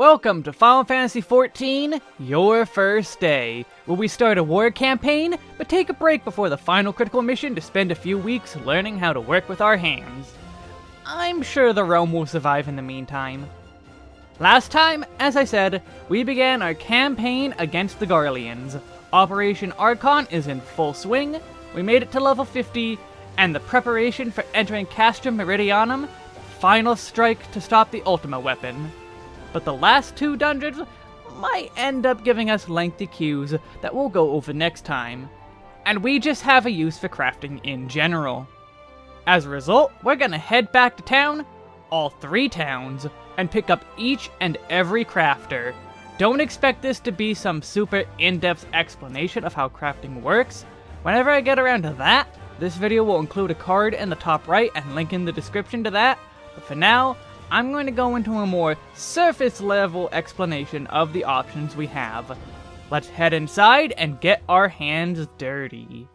Welcome to Final Fantasy XIV, Your First Day, where we start a war campaign, but take a break before the final critical mission to spend a few weeks learning how to work with our hands. I'm sure the realm will survive in the meantime. Last time, as I said, we began our campaign against the Garleans. Operation Archon is in full swing, we made it to level 50, and the preparation for entering Castrum Meridianum, the final strike to stop the Ultima weapon but the last two dungeons might end up giving us lengthy queues that we'll go over next time. And we just have a use for crafting in general. As a result, we're gonna head back to town, all three towns, and pick up each and every crafter. Don't expect this to be some super in-depth explanation of how crafting works. Whenever I get around to that, this video will include a card in the top right and link in the description to that. But for now, I'm going to go into a more surface level explanation of the options we have. Let's head inside and get our hands dirty.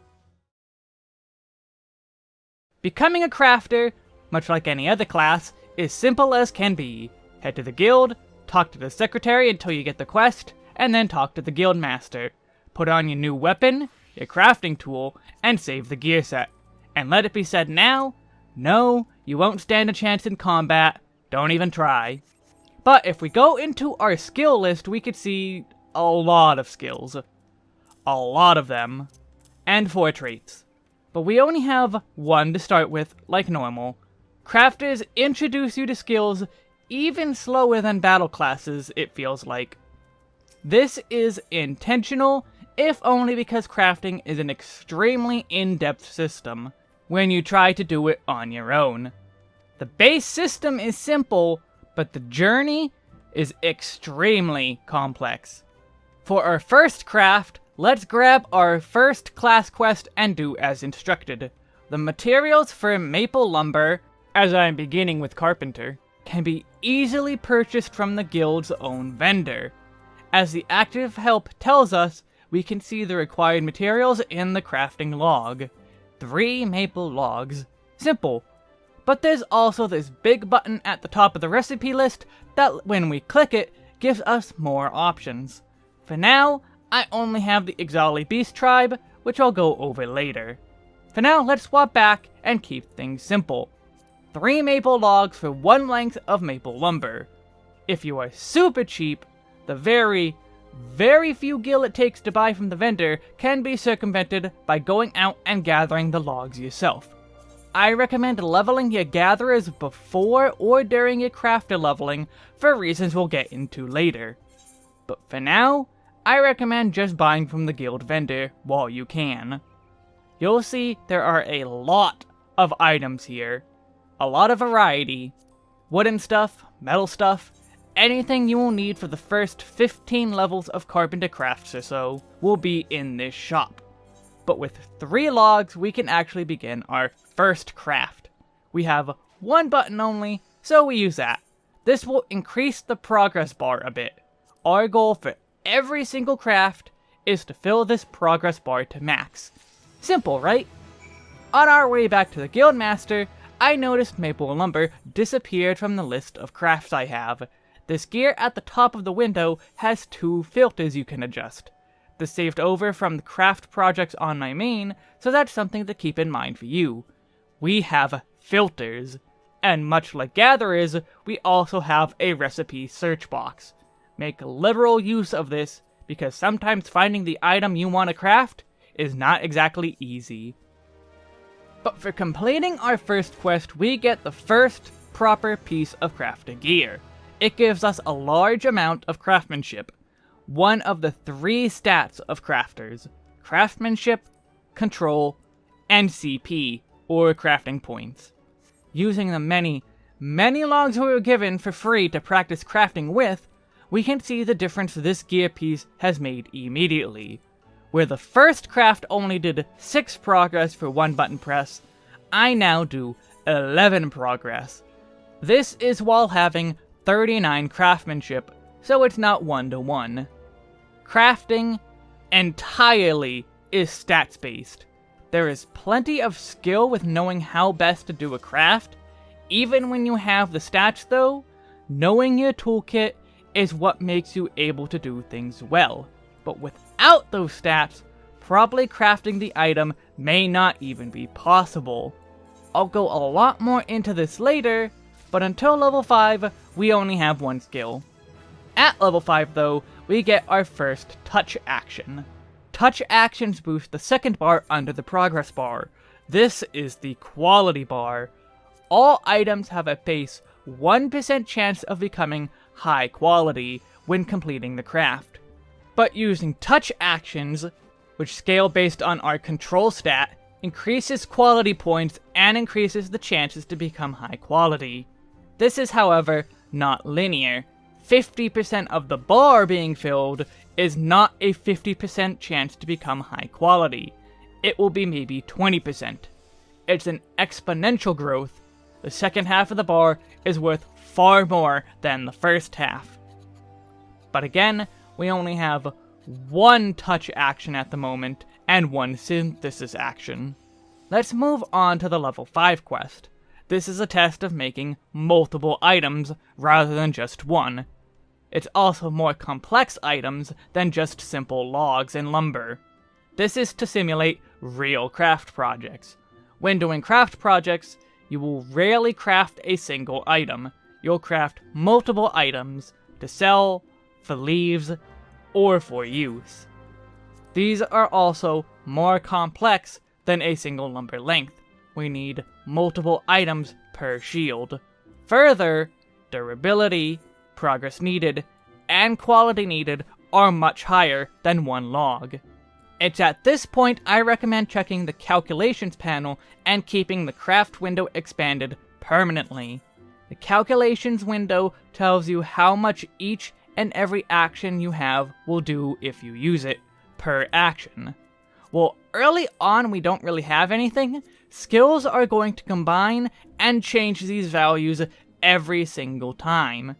Becoming a crafter, much like any other class, is simple as can be. Head to the guild, talk to the secretary until you get the quest, and then talk to the guild master. Put on your new weapon, your crafting tool, and save the gear set. And let it be said now, no, you won't stand a chance in combat, don't even try. But if we go into our skill list, we could see a lot of skills. A lot of them. And four traits. But we only have one to start with, like normal. Crafters introduce you to skills even slower than battle classes, it feels like. This is intentional, if only because crafting is an extremely in-depth system, when you try to do it on your own. The base system is simple, but the journey is extremely complex. For our first craft, let's grab our first class quest and do as instructed. The materials for maple lumber, as I am beginning with carpenter, can be easily purchased from the guild's own vendor. As the active help tells us, we can see the required materials in the crafting log. Three maple logs. Simple, but there's also this big button at the top of the recipe list that when we click it, gives us more options. For now, I only have the Ixali Beast Tribe, which I'll go over later. For now, let's swap back and keep things simple. 3 maple logs for 1 length of maple lumber. If you are super cheap, the very, very few gil it takes to buy from the vendor can be circumvented by going out and gathering the logs yourself. I recommend leveling your gatherers before or during your crafter leveling for reasons we'll get into later. But for now, I recommend just buying from the guild vendor while you can. You'll see there are a lot of items here. A lot of variety. Wooden stuff, metal stuff, anything you will need for the first 15 levels of Carpenter Crafts or so will be in this shop. But with three logs, we can actually begin our first craft. We have one button only, so we use that. This will increase the progress bar a bit. Our goal for every single craft is to fill this progress bar to max. Simple, right? On our way back to the Guildmaster, I noticed maple lumber disappeared from the list of crafts I have. This gear at the top of the window has two filters you can adjust. This saved over from the craft projects on my main, so that's something to keep in mind for you we have filters. And much like gatherers, we also have a recipe search box. Make liberal use of this, because sometimes finding the item you want to craft is not exactly easy. But for completing our first quest, we get the first proper piece of crafting gear. It gives us a large amount of craftsmanship, one of the three stats of crafters, craftsmanship, control, and CP, or crafting points. Using the many, many logs we were given for free to practice crafting with, we can see the difference this gear piece has made immediately. Where the first craft only did 6 progress for one button press, I now do 11 progress. This is while having 39 craftsmanship, so it's not one to one. Crafting entirely is stats based. There is plenty of skill with knowing how best to do a craft. Even when you have the stats though, knowing your toolkit is what makes you able to do things well. But without those stats, properly crafting the item may not even be possible. I'll go a lot more into this later, but until level 5, we only have one skill. At level 5 though, we get our first touch action. Touch actions boost the second bar under the progress bar. This is the quality bar. All items have a base 1% chance of becoming high quality when completing the craft. But using touch actions, which scale based on our control stat, increases quality points and increases the chances to become high quality. This is, however, not linear. 50% of the bar being filled is not a 50% chance to become high quality. It will be maybe 20%. It's an exponential growth. The second half of the bar is worth far more than the first half. But again, we only have one touch action at the moment, and one synthesis action. Let's move on to the level 5 quest. This is a test of making multiple items rather than just one. It's also more complex items than just simple logs and lumber. This is to simulate real craft projects. When doing craft projects, you will rarely craft a single item. You'll craft multiple items to sell, for leaves, or for use. These are also more complex than a single lumber length. We need multiple items per shield. Further, durability, progress needed, and quality needed are much higher than one log. It's at this point I recommend checking the calculations panel and keeping the craft window expanded permanently. The calculations window tells you how much each and every action you have will do if you use it, per action. Well, early on we don't really have anything, skills are going to combine and change these values every single time.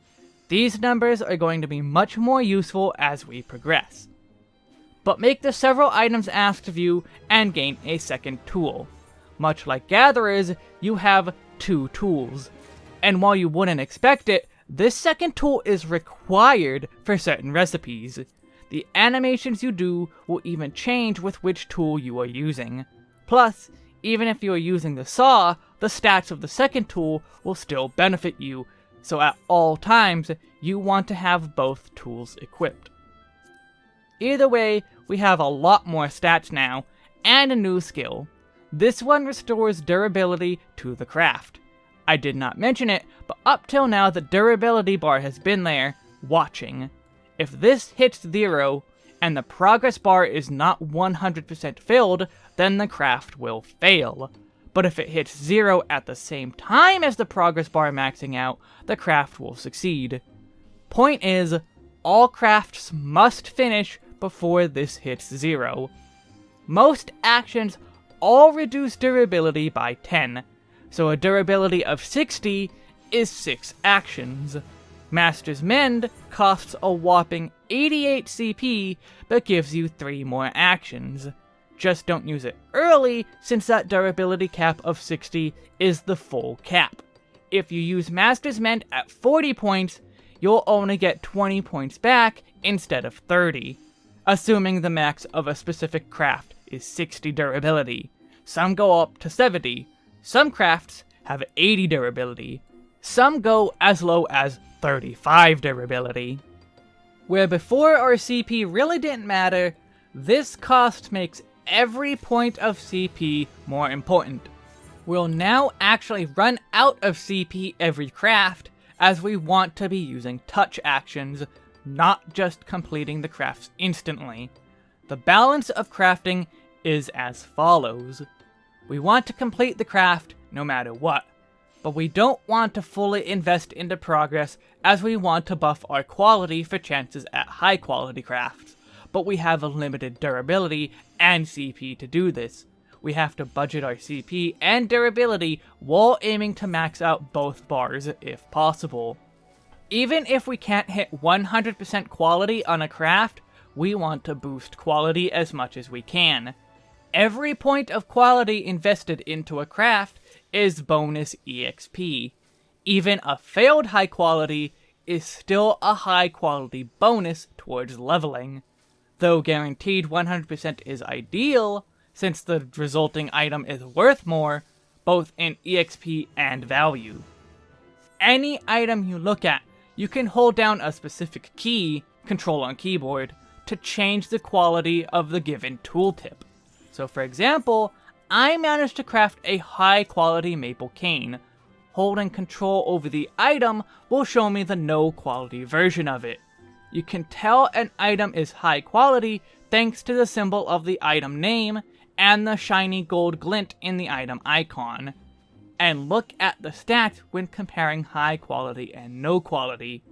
These numbers are going to be much more useful as we progress. But make the several items asked of you and gain a second tool. Much like Gatherers, you have two tools. And while you wouldn't expect it, this second tool is required for certain recipes. The animations you do will even change with which tool you are using. Plus, even if you are using the saw, the stats of the second tool will still benefit you so at all times, you want to have both tools equipped. Either way, we have a lot more stats now, and a new skill. This one restores durability to the craft. I did not mention it, but up till now the durability bar has been there, watching. If this hits zero, and the progress bar is not 100% filled, then the craft will fail but if it hits zero at the same time as the progress bar maxing out, the craft will succeed. Point is, all crafts must finish before this hits zero. Most actions all reduce durability by 10, so a durability of 60 is 6 actions. Master's Mend costs a whopping 88 CP, but gives you 3 more actions. Just don't use it early, since that durability cap of 60 is the full cap. If you use Master's Mend at 40 points, you'll only get 20 points back instead of 30, assuming the max of a specific craft is 60 durability. Some go up to 70, some crafts have 80 durability, some go as low as 35 durability. Where before our CP really didn't matter, this cost makes every point of CP more important. We'll now actually run out of CP every craft, as we want to be using touch actions, not just completing the crafts instantly. The balance of crafting is as follows. We want to complete the craft no matter what, but we don't want to fully invest into progress as we want to buff our quality for chances at high quality crafts but we have a limited durability and CP to do this. We have to budget our CP and durability while aiming to max out both bars if possible. Even if we can't hit 100% quality on a craft, we want to boost quality as much as we can. Every point of quality invested into a craft is bonus EXP. Even a failed high quality is still a high quality bonus towards leveling. Though guaranteed 100% is ideal, since the resulting item is worth more, both in EXP and value. Any item you look at, you can hold down a specific key, control on keyboard, to change the quality of the given tooltip. So for example, I managed to craft a high quality maple cane. Holding control over the item will show me the no quality version of it. You can tell an item is high quality thanks to the symbol of the item name and the shiny gold glint in the item icon. And look at the stats when comparing high quality and no quality.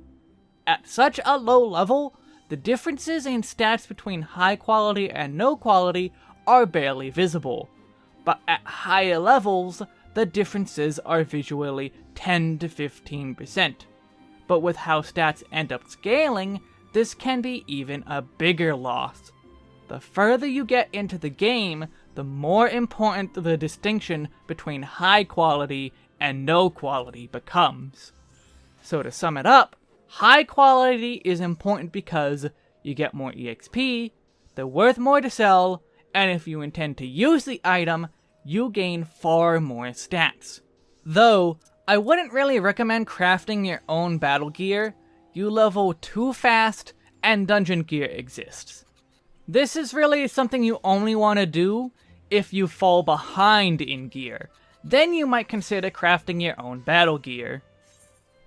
At such a low level, the differences in stats between high quality and no quality are barely visible, but at higher levels, the differences are visually 10 to 15%. But with how stats end up scaling, this can be even a bigger loss. The further you get into the game, the more important the distinction between high quality and no quality becomes. So to sum it up, high quality is important because you get more EXP, they're worth more to sell, and if you intend to use the item, you gain far more stats. Though, I wouldn't really recommend crafting your own battle gear, you level too fast and dungeon gear exists. This is really something you only want to do if you fall behind in gear. Then you might consider crafting your own battle gear.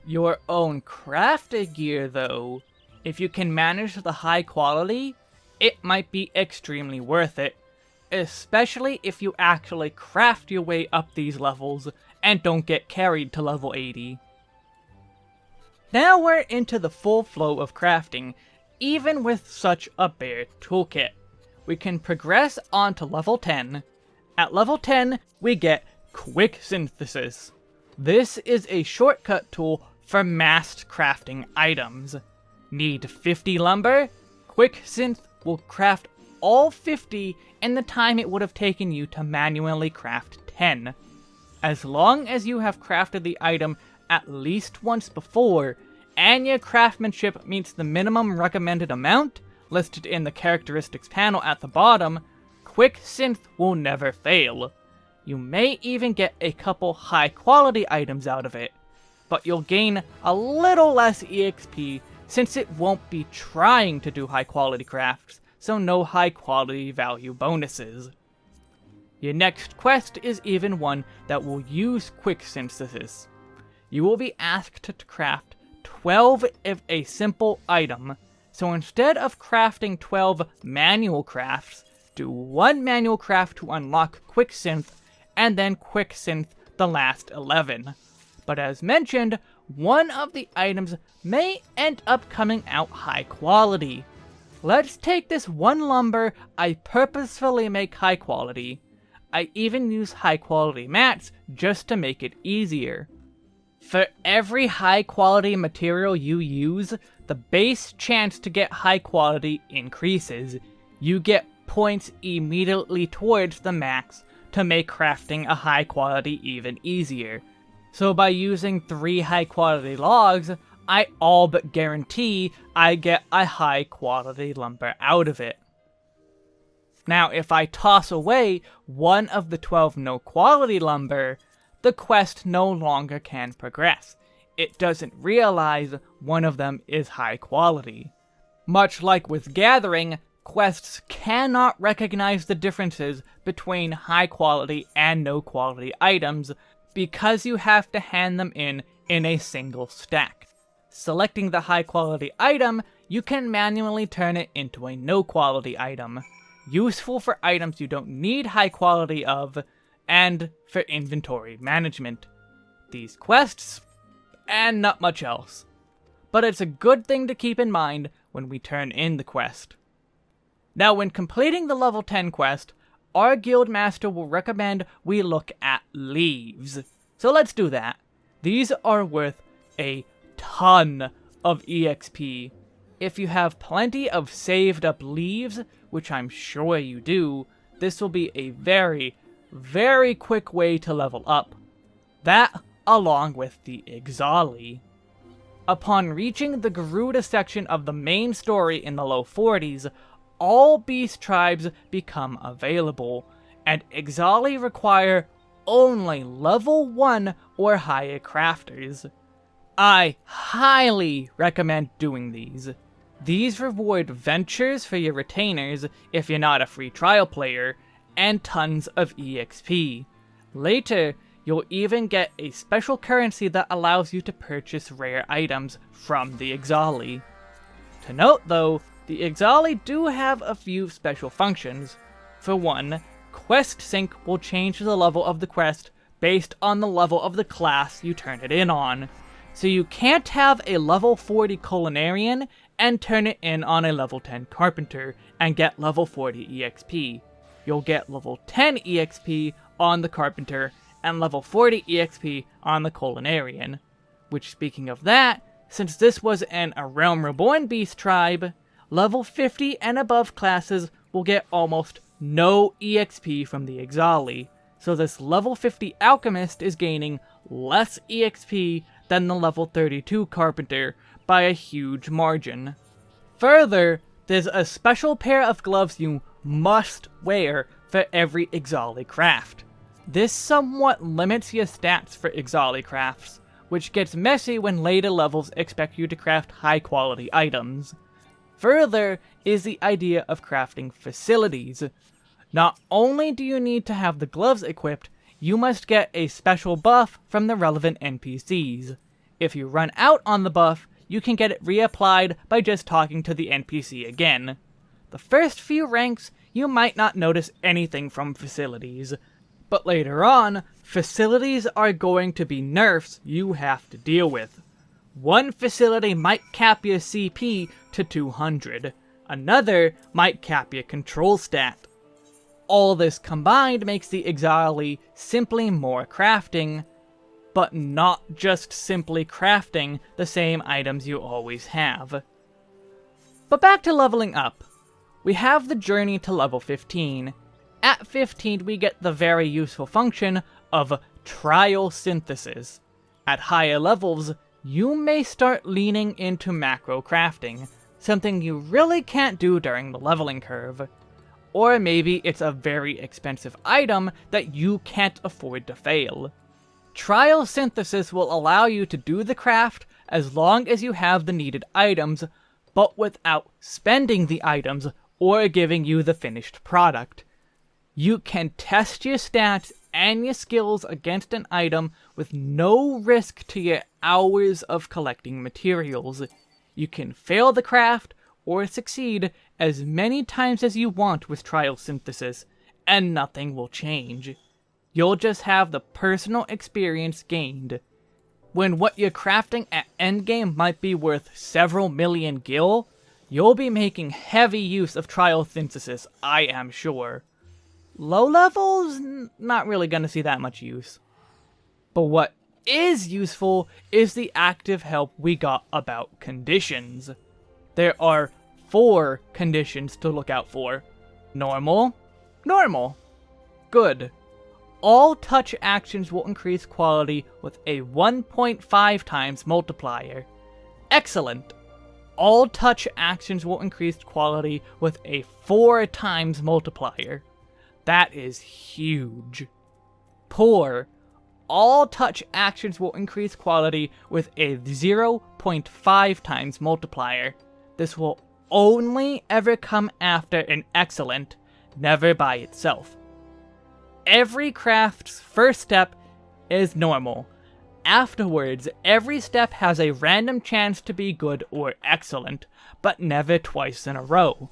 Your own crafted gear, though, if you can manage the high quality, it might be extremely worth it. Especially if you actually craft your way up these levels and don't get carried to level 80. Now we're into the full flow of crafting, even with such a bare toolkit. We can progress on to level 10. At level 10, we get Quick Synthesis. This is a shortcut tool for mass crafting items. Need 50 lumber? Quick Synth will craft all 50 in the time it would have taken you to manually craft 10. As long as you have crafted the item at least once before, your craftsmanship meets the minimum recommended amount, listed in the characteristics panel at the bottom, Quick Synth will never fail. You may even get a couple high quality items out of it, but you'll gain a little less EXP since it won't be trying to do high quality crafts, so no high quality value bonuses. Your next quest is even one that will use quick synthesis. You will be asked to craft 12 of a simple item, so instead of crafting 12 manual crafts, do one manual craft to unlock quick synth, and then quick synth the last 11. But as mentioned, one of the items may end up coming out high quality. Let's take this one lumber I purposefully make high quality. I even use high quality mats just to make it easier. For every high quality material you use, the base chance to get high quality increases. You get points immediately towards the max to make crafting a high quality even easier. So by using three high quality logs, I all but guarantee I get a high quality lumber out of it. Now if I toss away one of the 12 no quality lumber, the quest no longer can progress. It doesn't realize one of them is high quality. Much like with gathering, quests cannot recognize the differences between high quality and no quality items because you have to hand them in in a single stack. Selecting the high quality item, you can manually turn it into a no quality item, useful for items you don't need high quality of, and for inventory management. These quests, and not much else. But it's a good thing to keep in mind when we turn in the quest. Now when completing the level 10 quest, our guildmaster will recommend we look at leaves. So let's do that. These are worth a ton of EXP. If you have plenty of saved up leaves, which I'm sure you do, this will be a very, very quick way to level up. That, along with the Ixali. Upon reaching the Garuda section of the main story in the low 40s, all beast tribes become available, and Ixali require only level 1 or higher crafters. I highly recommend doing these. These reward ventures for your retainers if you're not a free trial player, and tons of EXP. Later, you'll even get a special currency that allows you to purchase rare items from the Ixali. To note though, the Ixali do have a few special functions. For one, Quest Sync will change the level of the quest based on the level of the class you turn it in on. So you can't have a level 40 Culinarian and turn it in on a level 10 Carpenter and get level 40 EXP. You'll get level 10 EXP on the Carpenter and level 40 EXP on the Culinarian. Which speaking of that, since this was an A Realm Reborn Beast tribe, level 50 and above classes will get almost no EXP from the Ixali, so this level 50 Alchemist is gaining less EXP than the level 32 Carpenter by a huge margin. Further, there's a special pair of gloves you must wear for every Ixali craft. This somewhat limits your stats for Ixali crafts, which gets messy when later levels expect you to craft high quality items. Further is the idea of crafting facilities. Not only do you need to have the gloves equipped, you must get a special buff from the relevant NPCs. If you run out on the buff, you can get it reapplied by just talking to the NPC again. The first few ranks, you might not notice anything from facilities, but later on, facilities are going to be nerfs you have to deal with. One facility might cap your CP to 200, another might cap your control stat. All this combined makes the Ixali simply more crafting, but not just simply crafting the same items you always have. But back to leveling up. We have the journey to level 15, at 15, we get the very useful function of trial synthesis. At higher levels, you may start leaning into macro crafting, something you really can't do during the leveling curve. Or maybe it's a very expensive item that you can't afford to fail. Trial synthesis will allow you to do the craft as long as you have the needed items, but without spending the items or giving you the finished product. You can test your stats and your skills against an item with no risk to your hours of collecting materials. You can fail the craft or succeed as many times as you want with trial synthesis, and nothing will change. You'll just have the personal experience gained. When what you're crafting at endgame might be worth several million gil, you'll be making heavy use of trial synthesis, I am sure. Low levels, not really gonna see that much use. But what is useful is the active help we got about conditions. There are four conditions to look out for. Normal, normal, good. All touch actions will increase quality with a 1.5 times multiplier. Excellent. All touch actions will increase quality with a 4 times multiplier. That is huge. Poor. All touch actions will increase quality with a 0.5 times multiplier. This will only ever come after an excellent, never by itself. Every craft's first step is normal. Afterwards, every step has a random chance to be good or excellent, but never twice in a row.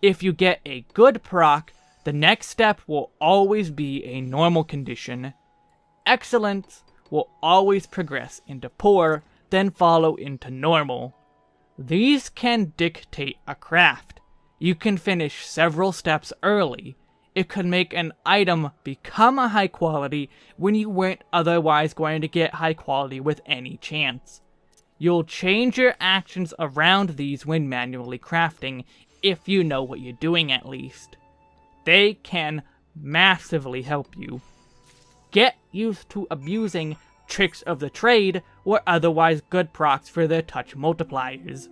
If you get a good proc, the next step will always be a normal condition. Excellence will always progress into poor, then follow into normal. These can dictate a craft. You can finish several steps early. It could make an item become a high quality when you weren't otherwise going to get high quality with any chance. You'll change your actions around these when manually crafting, if you know what you're doing at least. They can massively help you. Get used to abusing tricks of the trade, or otherwise good procs for their touch multipliers.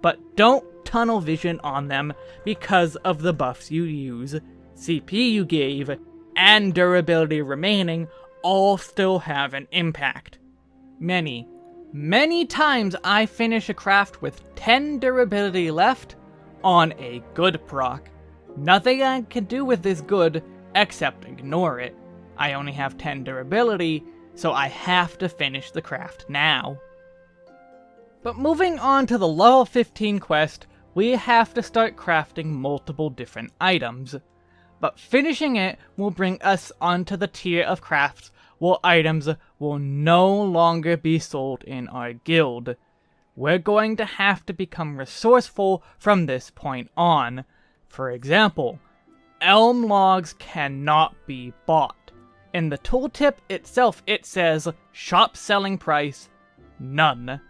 But don't tunnel vision on them because of the buffs you use, CP you gave, and durability remaining all still have an impact. Many, many times I finish a craft with 10 durability left on a good proc. Nothing I can do with this good except ignore it. I only have 10 durability, so I have to finish the craft now. But moving on to the level 15 quest, we have to start crafting multiple different items. But finishing it will bring us onto the tier of crafts where items will no longer be sold in our guild. We're going to have to become resourceful from this point on. For example, elm logs cannot be bought. In the tooltip itself it says, shop selling price, none.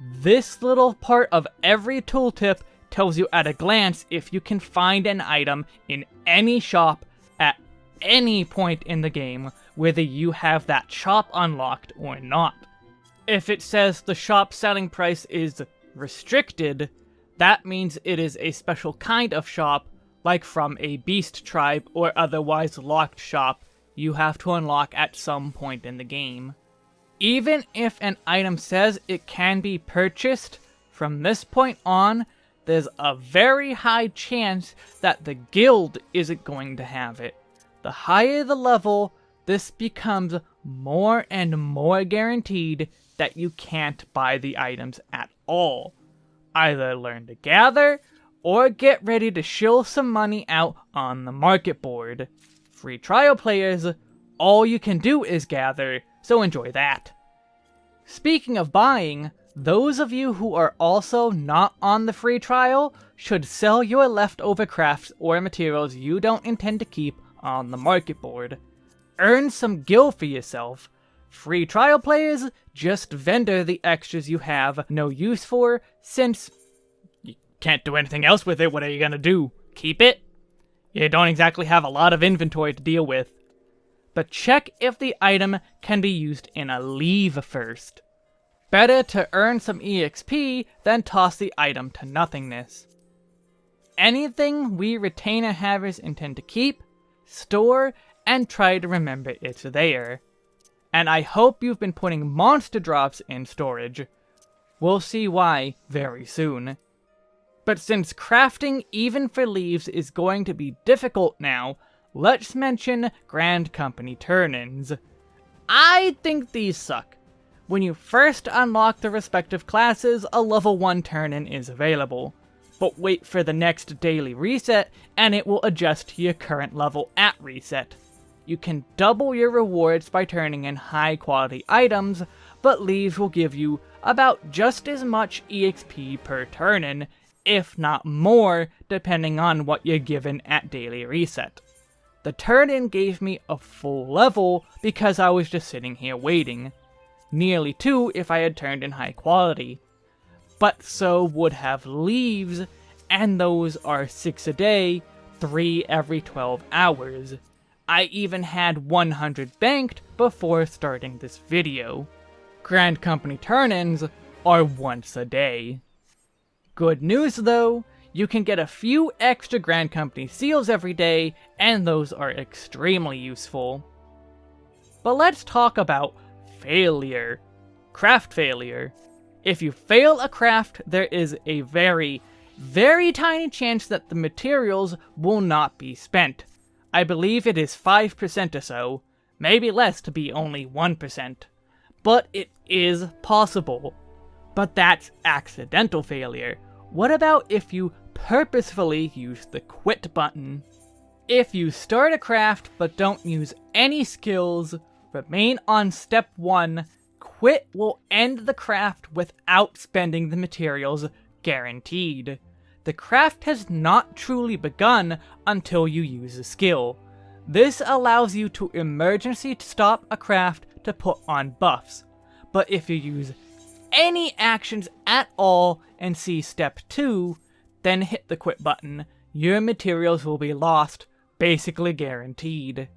This little part of every tooltip tells you at a glance if you can find an item in any shop at any point in the game, whether you have that shop unlocked or not. If it says the shop selling price is restricted, that means it is a special kind of shop, like from a beast tribe or otherwise locked shop you have to unlock at some point in the game. Even if an item says it can be purchased, from this point on, there's a very high chance that the guild isn't going to have it. The higher the level, this becomes more and more guaranteed that you can't buy the items at all. Either learn to gather, or get ready to shill some money out on the market board. Free trial players, all you can do is gather, so enjoy that. Speaking of buying, those of you who are also not on the free trial should sell your leftover crafts or materials you don't intend to keep on the market board. Earn some gil for yourself. Free trial players, just vendor the extras you have no use for, since you can't do anything else with it, what are you gonna do? Keep it? You don't exactly have a lot of inventory to deal with. But check if the item can be used in a leave first. Better to earn some EXP than toss the item to nothingness. Anything we retainer havers intend to keep, store, and try to remember it's there. And I hope you've been putting monster drops in storage. We'll see why very soon. But since crafting even for leaves is going to be difficult now, let's mention Grand Company turn-ins. I think these suck. When you first unlock the respective classes, a level 1 turn-in is available. But wait for the next daily reset, and it will adjust to your current level at reset. You can double your rewards by turning in high quality items, but leaves will give you about just as much EXP per turn-in, if not more, depending on what you're given at daily reset. The turn-in gave me a full level because I was just sitting here waiting nearly 2 if I had turned in high quality. But so would have leaves, and those are 6 a day, 3 every 12 hours. I even had 100 banked before starting this video. Grand Company turn-ins are once a day. Good news though, you can get a few extra Grand Company seals every day, and those are extremely useful. But let's talk about failure. Craft failure. If you fail a craft, there is a very, very tiny chance that the materials will not be spent. I believe it is 5% or so, maybe less to be only 1%. But it is possible. But that's accidental failure. What about if you purposefully use the quit button? If you start a craft but don't use any skills, Remain on step 1. Quit will end the craft without spending the materials, guaranteed. The craft has not truly begun until you use a skill. This allows you to emergency stop a craft to put on buffs. But if you use any actions at all and see step 2, then hit the quit button, your materials will be lost, basically guaranteed.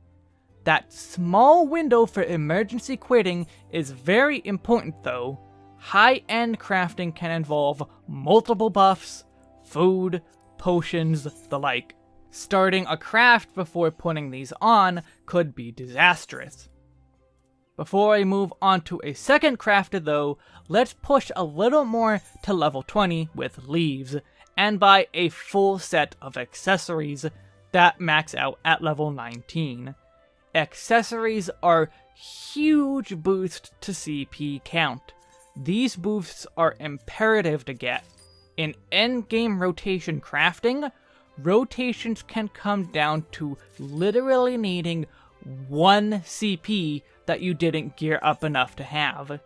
That small window for emergency quitting is very important though. High-end crafting can involve multiple buffs, food, potions, the like. Starting a craft before putting these on could be disastrous. Before I move on to a second crafter though, let's push a little more to level 20 with leaves, and buy a full set of accessories that max out at level 19 accessories are huge boost to CP count. These boosts are imperative to get. In endgame rotation crafting, rotations can come down to literally needing one CP that you didn't gear up enough to have.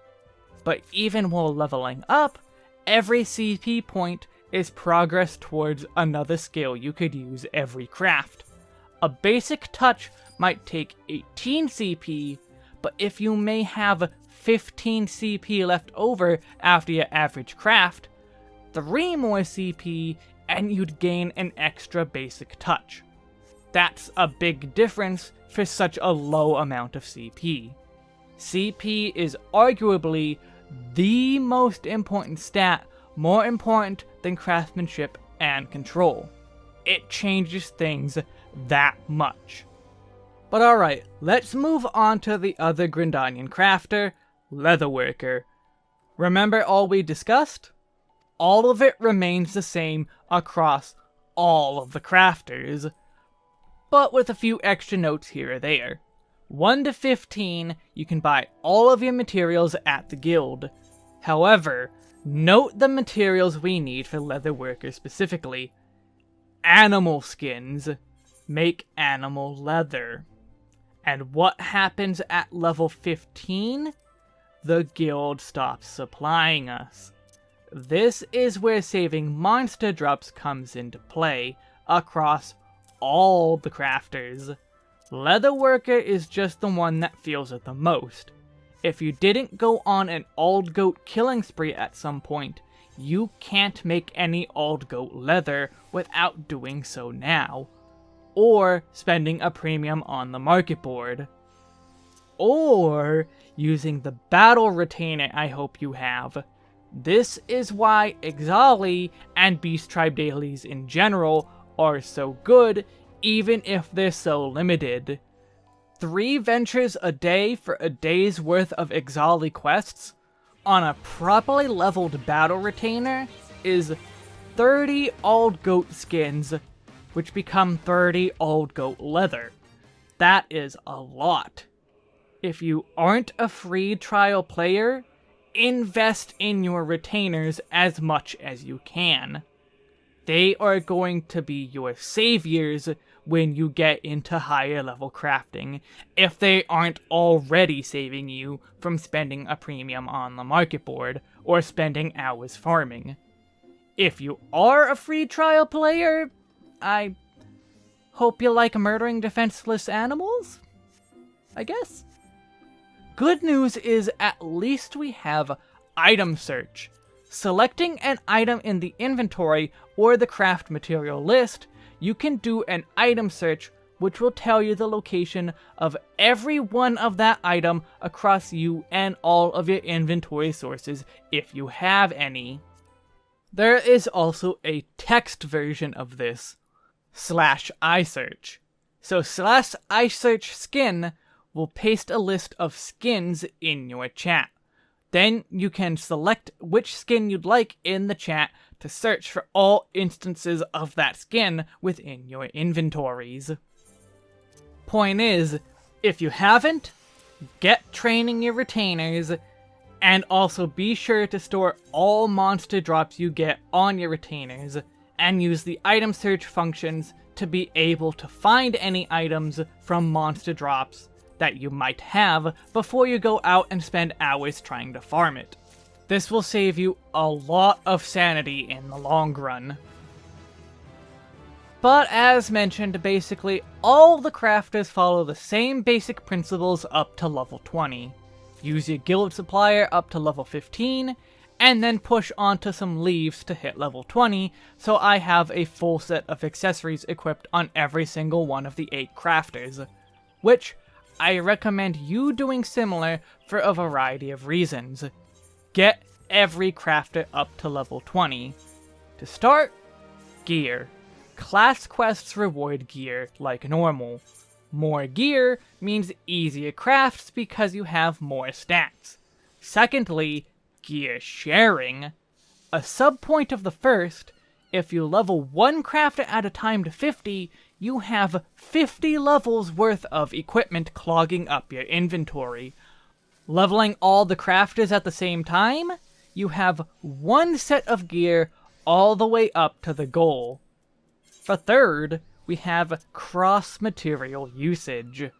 But even while leveling up, every CP point is progress towards another skill you could use every craft. A basic touch might take 18 CP, but if you may have 15 CP left over after your average craft, 3 more CP and you'd gain an extra basic touch. That's a big difference for such a low amount of CP. CP is arguably the most important stat, more important than craftsmanship and control. It changes things that much. But alright, let's move on to the other Gridanian crafter, Leatherworker. Remember all we discussed? All of it remains the same across all of the crafters, but with a few extra notes here or there. 1 to 15, you can buy all of your materials at the guild. However, note the materials we need for Leatherworker specifically. Animal skins. Make animal leather. And what happens at level 15? The guild stops supplying us. This is where saving monster drops comes into play, across all the crafters. Leatherworker is just the one that feels it the most. If you didn't go on an old goat killing spree at some point, you can't make any old goat leather without doing so now or spending a premium on the market board. Or using the battle retainer I hope you have. This is why Ixali and Beast Tribe dailies in general are so good, even if they're so limited. Three ventures a day for a day's worth of Ixali quests on a properly leveled battle retainer is 30 old goat skins which become 30 old goat leather. That is a lot. If you aren't a free trial player, invest in your retainers as much as you can. They are going to be your saviors when you get into higher level crafting, if they aren't already saving you from spending a premium on the market board, or spending hours farming. If you are a free trial player, I hope you like murdering defenseless animals? I guess? Good news is at least we have item search. Selecting an item in the inventory or the craft material list, you can do an item search which will tell you the location of every one of that item across you and all of your inventory sources if you have any. There is also a text version of this, slash iSearch. So slash iSearch skin will paste a list of skins in your chat. Then you can select which skin you'd like in the chat to search for all instances of that skin within your inventories. Point is, if you haven't, get training your retainers, and also be sure to store all monster drops you get on your retainers, and use the item search functions to be able to find any items from monster drops that you might have before you go out and spend hours trying to farm it. This will save you a lot of sanity in the long run. But as mentioned, basically all the crafters follow the same basic principles up to level 20. Use your guild supplier up to level 15, and then push onto some leaves to hit level 20, so I have a full set of accessories equipped on every single one of the 8 crafters. Which, I recommend you doing similar for a variety of reasons. Get every crafter up to level 20. To start, gear. Class quests reward gear, like normal. More gear means easier crafts because you have more stats. Secondly, gear sharing. A subpoint of the first, if you level one craft at a time to 50, you have 50 levels worth of equipment clogging up your inventory. Leveling all the crafters at the same time, you have one set of gear all the way up to the goal. For third, we have cross-material usage.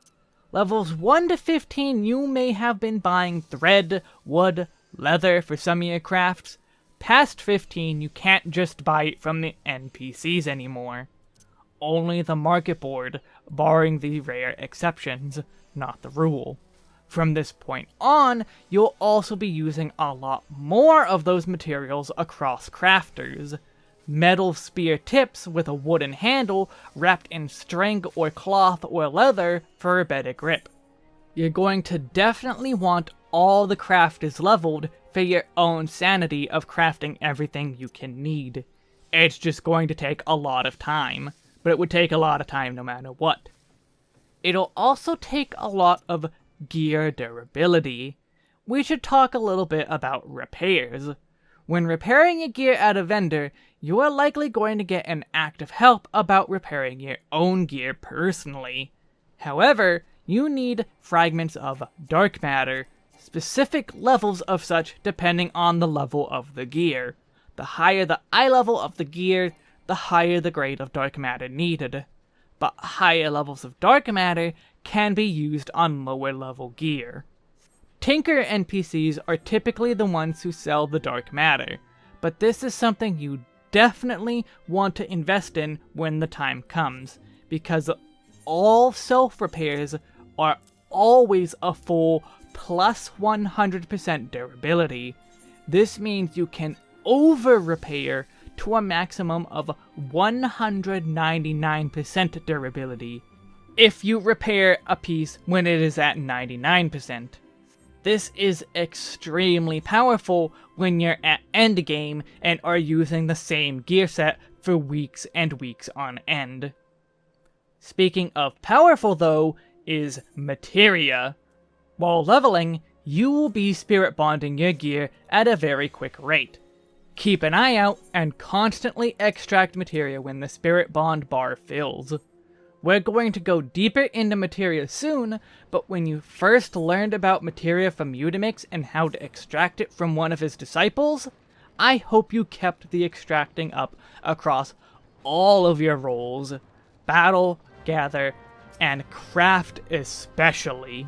Levels 1 to 15 you may have been buying thread, wood, leather for some crafts. Past 15 you can't just buy it from the NPCs anymore. Only the market board, barring the rare exceptions, not the rule. From this point on, you'll also be using a lot more of those materials across crafters metal spear tips with a wooden handle wrapped in string or cloth or leather for a better grip. You're going to definitely want all the craft is leveled for your own sanity of crafting everything you can need. It's just going to take a lot of time, but it would take a lot of time no matter what. It'll also take a lot of gear durability. We should talk a little bit about repairs. When repairing your gear at a vendor, you are likely going to get an act of help about repairing your own gear personally. However, you need fragments of dark matter, specific levels of such depending on the level of the gear. The higher the eye level of the gear, the higher the grade of dark matter needed. But higher levels of dark matter can be used on lower level gear. Tinker NPCs are typically the ones who sell the dark matter, but this is something you definitely want to invest in when the time comes, because all self-repairs are always a full plus 100% durability. This means you can over-repair to a maximum of 199% durability if you repair a piece when it is at 99%. This is extremely powerful when you're at endgame and are using the same gear set for weeks and weeks on end. Speaking of powerful though, is materia. While leveling, you will be spirit bonding your gear at a very quick rate. Keep an eye out and constantly extract materia when the spirit bond bar fills. We're going to go deeper into materia soon, but when you first learned about materia from Mutamix and how to extract it from one of his disciples, I hope you kept the extracting up across all of your roles. Battle, gather, and craft especially.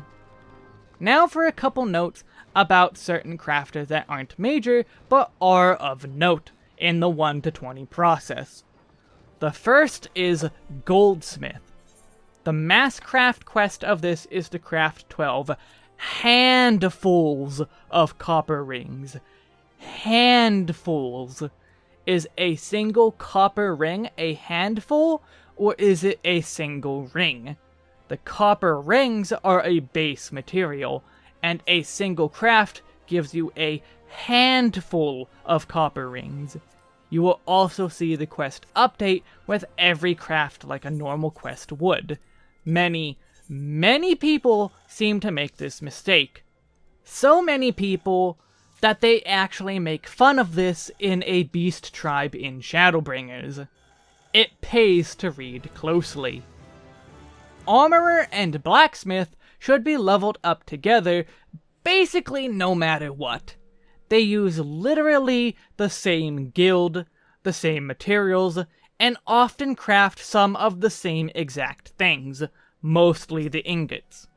Now for a couple notes about certain crafters that aren't major, but are of note in the 1 to 20 process. The first is Goldsmith. The mass craft quest of this is to craft 12 handfuls of copper rings. Handfuls. Is a single copper ring a handful, or is it a single ring? The copper rings are a base material, and a single craft gives you a handful of copper rings. You will also see the quest update with every craft like a normal quest would. Many, many people seem to make this mistake. So many people that they actually make fun of this in a beast tribe in Shadowbringers. It pays to read closely. Armorer and Blacksmith should be leveled up together basically no matter what. They use literally the same guild, the same materials, and often craft some of the same exact things, mostly the ingots.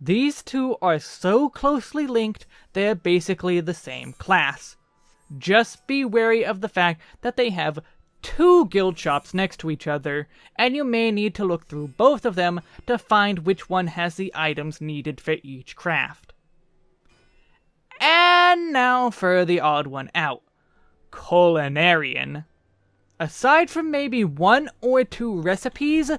These two are so closely linked, they're basically the same class. Just be wary of the fact that they have two guild shops next to each other, and you may need to look through both of them to find which one has the items needed for each craft. And now for the odd one out. Culinarian. Aside from maybe one or two recipes,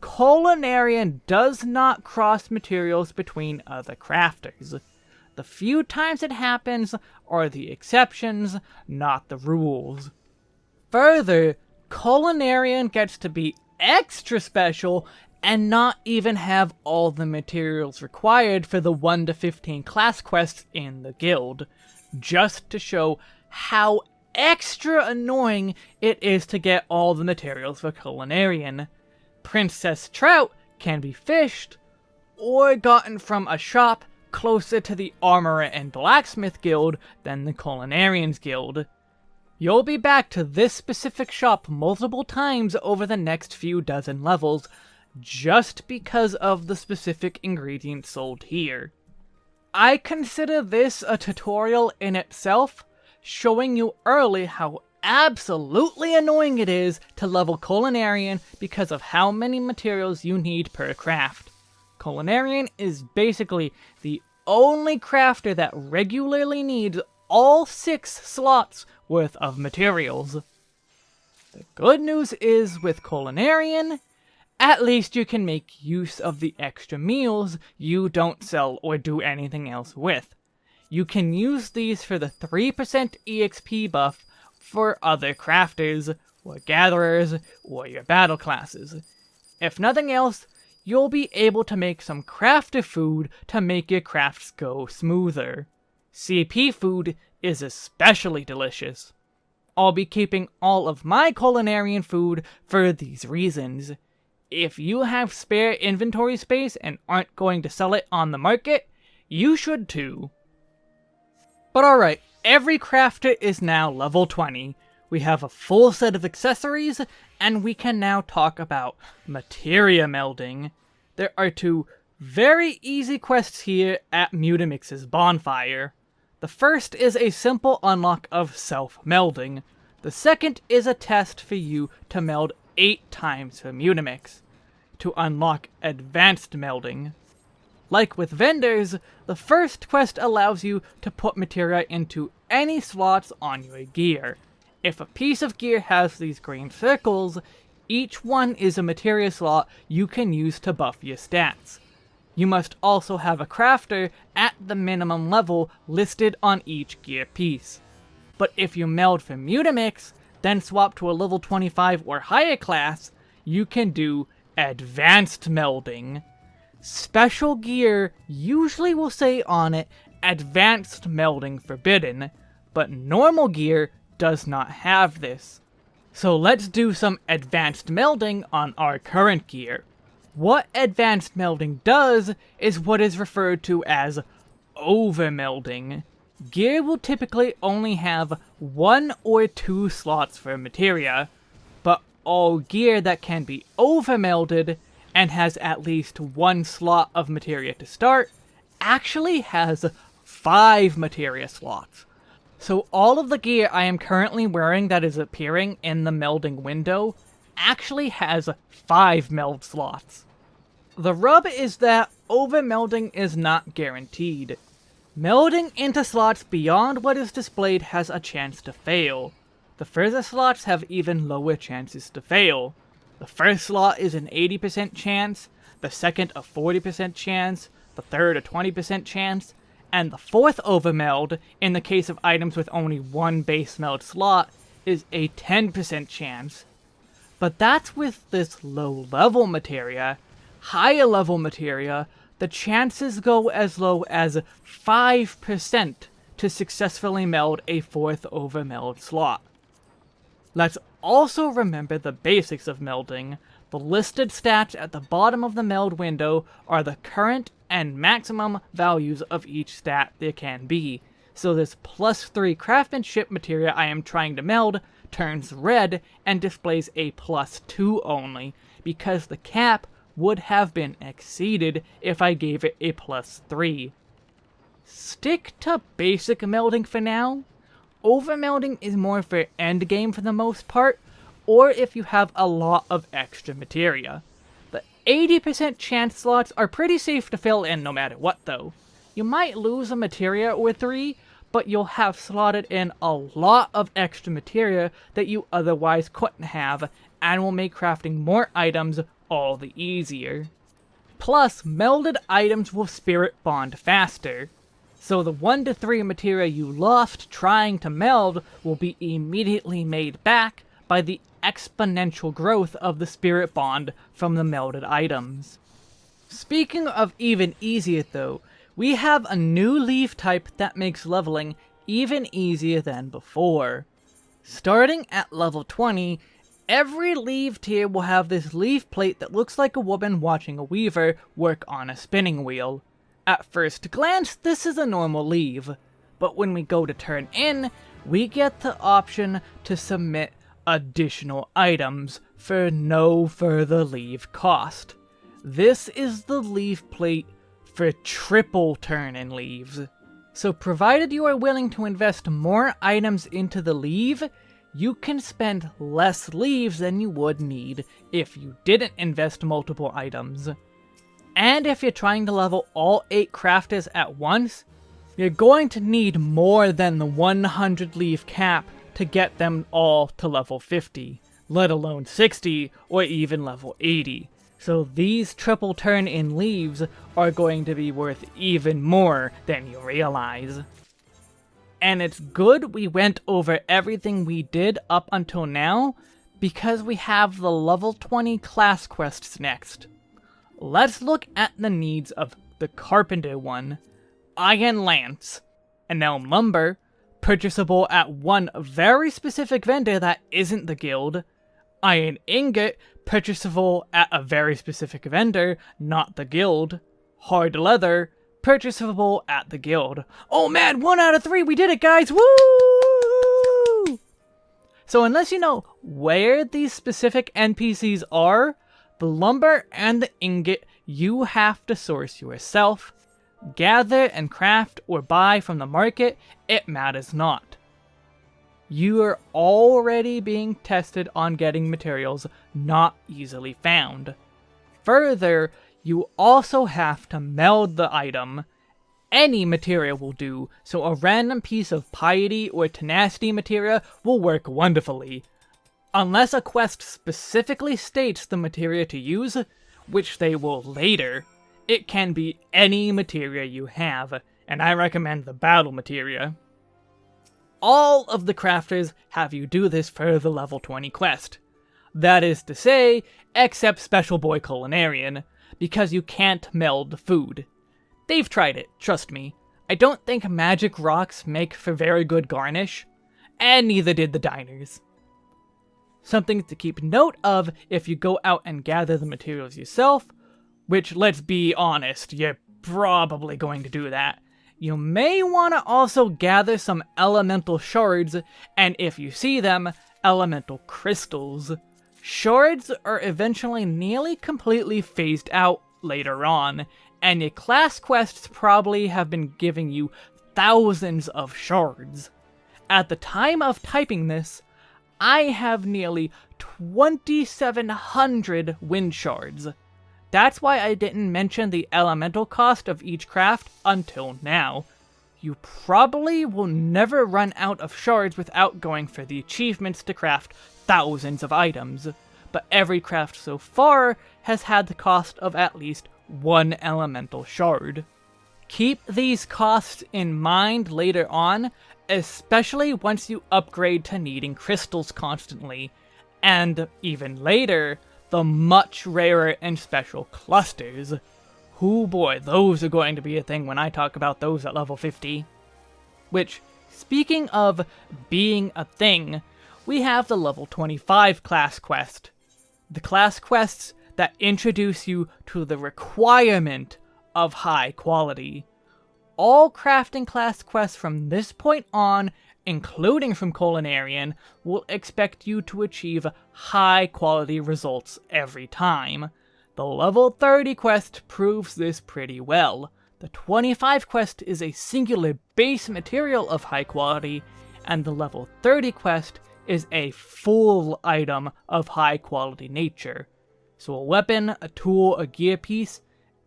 Culinarian does not cross materials between other crafters. The few times it happens are the exceptions, not the rules. Further, Culinarian gets to be extra special and not even have all the materials required for the 1 to 15 class quests in the guild, just to show how extra annoying it is to get all the materials for Culinarian. Princess Trout can be fished, or gotten from a shop closer to the Armorer and Blacksmith Guild than the Culinarians Guild. You'll be back to this specific shop multiple times over the next few dozen levels, just because of the specific ingredients sold here. I consider this a tutorial in itself, showing you early how absolutely annoying it is to level Culinarian because of how many materials you need per craft. Culinarian is basically the only crafter that regularly needs all six slots worth of materials. The good news is with Culinarian, at least you can make use of the extra meals you don't sell or do anything else with. You can use these for the 3% EXP buff for other crafters, or gatherers, or your battle classes. If nothing else, you'll be able to make some crafter food to make your crafts go smoother. CP food is especially delicious. I'll be keeping all of my culinarian food for these reasons. If you have spare inventory space and aren't going to sell it on the market, you should too. But alright, every crafter is now level 20. We have a full set of accessories, and we can now talk about materia melding. There are two very easy quests here at Mutamix's bonfire. The first is a simple unlock of self-melding. The second is a test for you to meld 8 times for Mutamix. To unlock advanced melding. Like with vendors, the first quest allows you to put materia into any slots on your gear. If a piece of gear has these green circles, each one is a materia slot you can use to buff your stats. You must also have a crafter at the minimum level listed on each gear piece. But if you meld for Mutamix, then swap to a level 25 or higher class, you can do advanced melding. Special gear usually will say on it advanced melding forbidden, but normal gear does not have this. So let's do some advanced melding on our current gear. What advanced melding does is what is referred to as overmelding. Gear will typically only have one or two slots for materia, but all gear that can be overmelded and has at least one slot of materia to start actually has five materia slots. So all of the gear I am currently wearing that is appearing in the melding window actually has 5 meld slots. The rub is that over-melding is not guaranteed. Melding into slots beyond what is displayed has a chance to fail. The further slots have even lower chances to fail. The first slot is an 80% chance, the second a 40% chance, the third a 20% chance, and the fourth overmeld, in the case of items with only one base meld slot, is a 10% chance. But that's with this low level materia. Higher level materia, the chances go as low as 5% to successfully meld a fourth overmeld slot. Let's also remember the basics of melding. The listed stats at the bottom of the meld window are the current and maximum values of each stat there can be. So this plus 3 craftsmanship materia I am trying to meld turns red and displays a plus 2 only, because the cap would have been exceeded if I gave it a plus 3. Stick to basic melding for now. Overmelding is more for endgame for the most part, or if you have a lot of extra materia. 80% chance slots are pretty safe to fill in no matter what though. You might lose a materia or three, but you'll have slotted in a lot of extra materia that you otherwise couldn't have, and will make crafting more items all the easier. Plus, melded items will spirit bond faster, so the 1 to 3 materia you lost trying to meld will be immediately made back by the exponential growth of the spirit bond from the melded items. Speaking of even easier though, we have a new leaf type that makes leveling even easier than before. Starting at level 20, every leaf tier will have this leaf plate that looks like a woman watching a weaver work on a spinning wheel. At first glance, this is a normal leave, but when we go to turn in, we get the option to submit additional items for no further leave cost. This is the leave plate for triple turn-in leaves. So provided you are willing to invest more items into the leave, you can spend less leaves than you would need if you didn't invest multiple items. And if you're trying to level all 8 crafters at once, you're going to need more than the 100 leaf cap to get them all to level 50, let alone 60 or even level 80. So these triple turn-in leaves are going to be worth even more than you realize. And it's good we went over everything we did up until now, because we have the level 20 class quests next. Let's look at the needs of the Carpenter one, Iron Lance, and now Lumber, purchasable at one very specific vendor that isn't the guild, Iron Ingot, purchasable at a very specific vendor, not the guild, Hard Leather, purchasable at the guild. Oh man, one out of three, we did it guys, woo! So unless you know where these specific NPCs are, the lumber and the ingot you have to source yourself. Gather and craft or buy from the market, it matters not. You are already being tested on getting materials not easily found. Further, you also have to meld the item. Any material will do, so a random piece of piety or tenacity materia will work wonderfully. Unless a quest specifically states the materia to use, which they will later, it can be any materia you have, and I recommend the battle materia. All of the crafters have you do this for the level 20 quest. That is to say, except Special Boy Culinarian, because you can't meld food. They've tried it, trust me. I don't think magic rocks make for very good garnish, and neither did the diners. Something to keep note of if you go out and gather the materials yourself, which let's be honest, you're probably going to do that. You may want to also gather some elemental shards, and if you see them, elemental crystals. Shards are eventually nearly completely phased out later on, and your class quests probably have been giving you thousands of shards. At the time of typing this, I have nearly 2,700 wind shards. That's why I didn't mention the elemental cost of each craft until now. You probably will never run out of shards without going for the achievements to craft thousands of items, but every craft so far has had the cost of at least one elemental shard. Keep these costs in mind later on, especially once you upgrade to needing crystals constantly, and even later, the much rarer and special clusters. Whoo boy, those are going to be a thing when I talk about those at level 50. Which, speaking of being a thing, we have the level 25 class quest. The class quests that introduce you to the requirement of high quality. All crafting class quests from this point on including from Culinarian, will expect you to achieve high quality results every time. The level 30 quest proves this pretty well. The 25 quest is a singular base material of high quality, and the level 30 quest is a full item of high quality nature. So a weapon, a tool, a gear piece,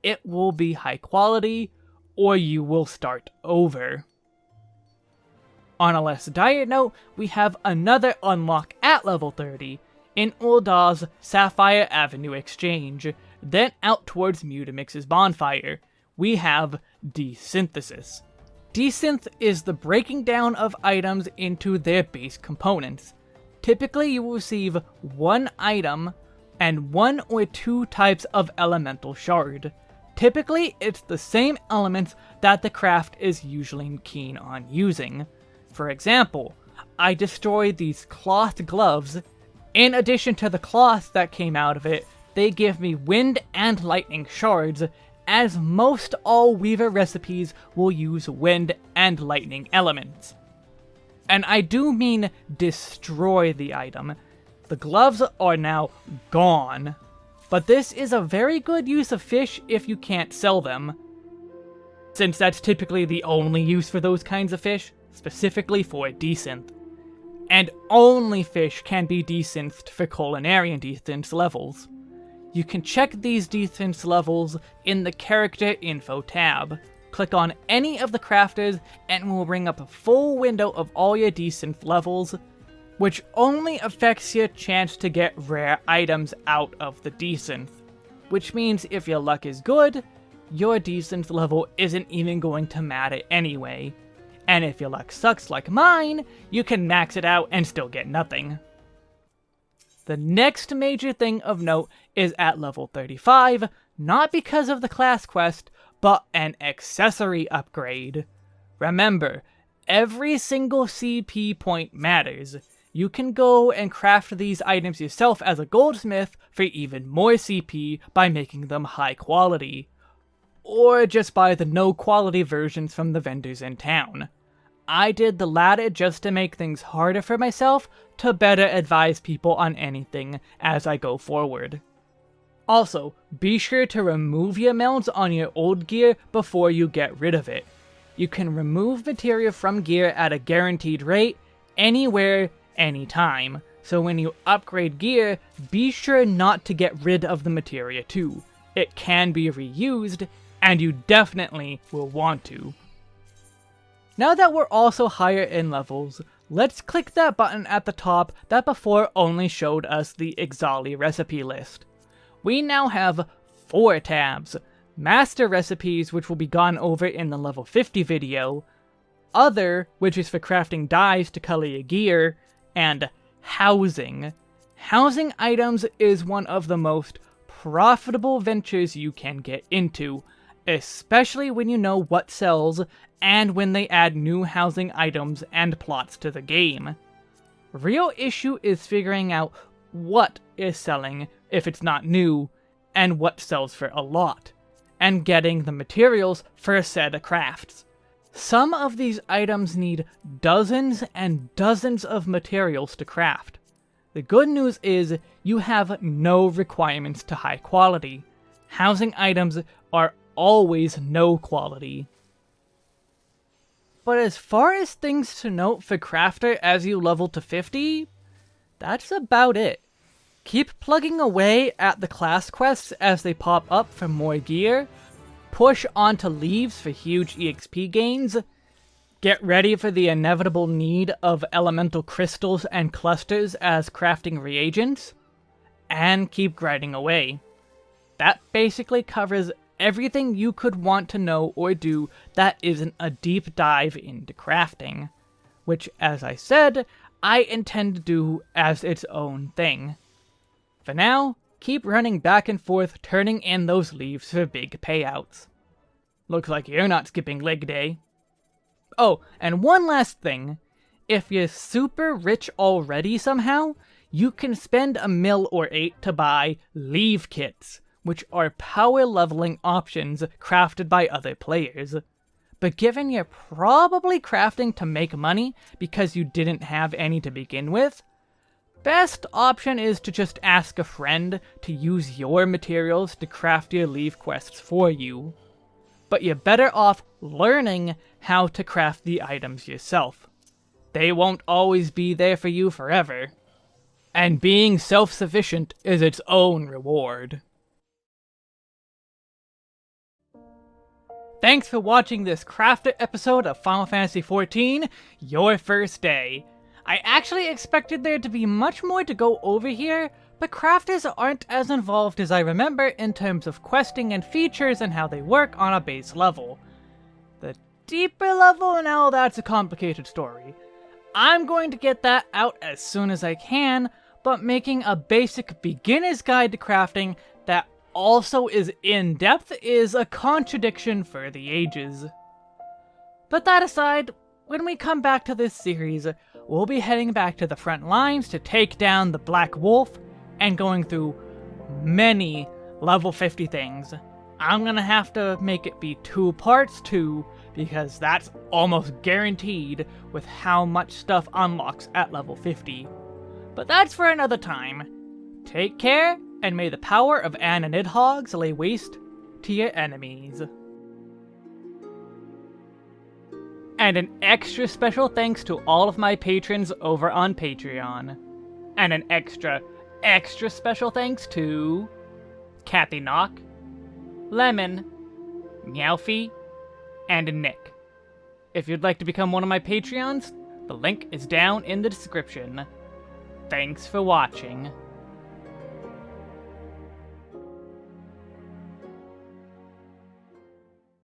it will be high quality, or you will start over. On a less dire note, we have another unlock at level 30, in Ul'dah's Sapphire Avenue Exchange, then out towards Mutamix's bonfire, we have desynthesis. Desynth is the breaking down of items into their base components. Typically, you will receive one item and one or two types of elemental shard. Typically, it's the same elements that the craft is usually keen on using. For example, I destroyed these cloth gloves. In addition to the cloth that came out of it, they give me wind and lightning shards, as most all Weaver recipes will use wind and lightning elements. And I do mean destroy the item. The gloves are now gone, but this is a very good use of fish if you can't sell them, since that's typically the only use for those kinds of fish, specifically for desynth. And only fish can be desynthed for culinarian desynth levels. You can check these desynth levels in the character info tab. Click on any of the crafters and will bring up a full window of all your desynth levels, which only affects your chance to get rare items out of the desynth. Which means if your luck is good, your desynth level isn't even going to matter anyway. And if your luck sucks like mine, you can max it out and still get nothing. The next major thing of note is at level 35, not because of the class quest, but an accessory upgrade. Remember, every single CP point matters. You can go and craft these items yourself as a goldsmith for even more CP by making them high quality. Or just buy the no quality versions from the vendors in town. I did the latter just to make things harder for myself to better advise people on anything as I go forward. Also, be sure to remove your melds on your old gear before you get rid of it. You can remove materia from gear at a guaranteed rate, anywhere, anytime, so when you upgrade gear, be sure not to get rid of the materia too. It can be reused, and you definitely will want to. Now that we're also higher in levels, let's click that button at the top that before only showed us the Ixali recipe list. We now have four tabs. Master recipes, which will be gone over in the level 50 video, Other, which is for crafting dyes to color your gear, and Housing. Housing items is one of the most profitable ventures you can get into, especially when you know what sells and when they add new housing items and plots to the game. Real issue is figuring out what is selling if it's not new, and what sells for a lot, and getting the materials for of crafts. Some of these items need dozens and dozens of materials to craft. The good news is you have no requirements to high quality. Housing items are always no quality. But as far as things to note for Crafter as you level to 50, that's about it. Keep plugging away at the class quests as they pop up for more gear, push onto leaves for huge EXP gains, get ready for the inevitable need of elemental crystals and clusters as crafting reagents, and keep grinding away. That basically covers everything you could want to know or do that isn't a deep dive into crafting. Which, as I said, I intend to do as its own thing. For now, keep running back and forth turning in those leaves for big payouts. Looks like you're not skipping leg day. Oh, and one last thing. If you're super rich already somehow, you can spend a mil or eight to buy leave kits, which are power leveling options crafted by other players. But given you're probably crafting to make money because you didn't have any to begin with, best option is to just ask a friend to use your materials to craft your leave quests for you. But you're better off learning how to craft the items yourself. They won't always be there for you forever. And being self-sufficient is its own reward. Thanks for watching this crafted episode of Final Fantasy XIV, Your First Day. I actually expected there to be much more to go over here, but crafters aren't as involved as I remember in terms of questing and features and how they work on a base level. The deeper level, now that's a complicated story. I'm going to get that out as soon as I can, but making a basic beginner's guide to crafting also is in-depth is a contradiction for the ages. But that aside, when we come back to this series, we'll be heading back to the front lines to take down the Black Wolf, and going through many level 50 things. I'm gonna have to make it be two parts too, because that's almost guaranteed with how much stuff unlocks at level 50. But that's for another time. Take care, and may the power of Anna Nidhogg's lay waste to your enemies. And an extra special thanks to all of my patrons over on Patreon. And an extra Extra special thanks to Kathy Knock, Lemon, Meowfie, and Nick. If you'd like to become one of my Patreons, the link is down in the description. Thanks for watching.